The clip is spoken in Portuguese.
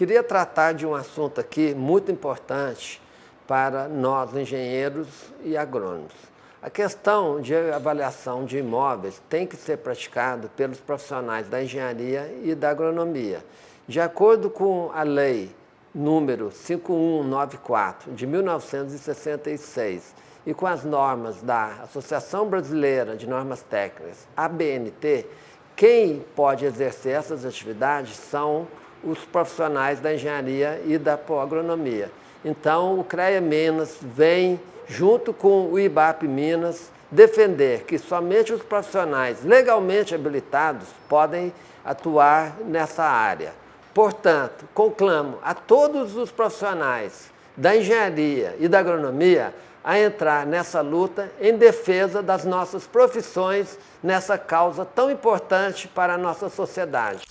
Queria tratar de um assunto aqui muito importante para nós engenheiros e agrônomos. A questão de avaliação de imóveis tem que ser praticada pelos profissionais da engenharia e da agronomia. De acordo com a lei número 5194 de 1966 e com as normas da Associação Brasileira de Normas Técnicas, ABNT, quem pode exercer essas atividades são os profissionais da engenharia e da agronomia. Então, o CREA Minas vem, junto com o IBAP Minas, defender que somente os profissionais legalmente habilitados podem atuar nessa área. Portanto, conclamo a todos os profissionais da engenharia e da agronomia a entrar nessa luta em defesa das nossas profissões nessa causa tão importante para a nossa sociedade.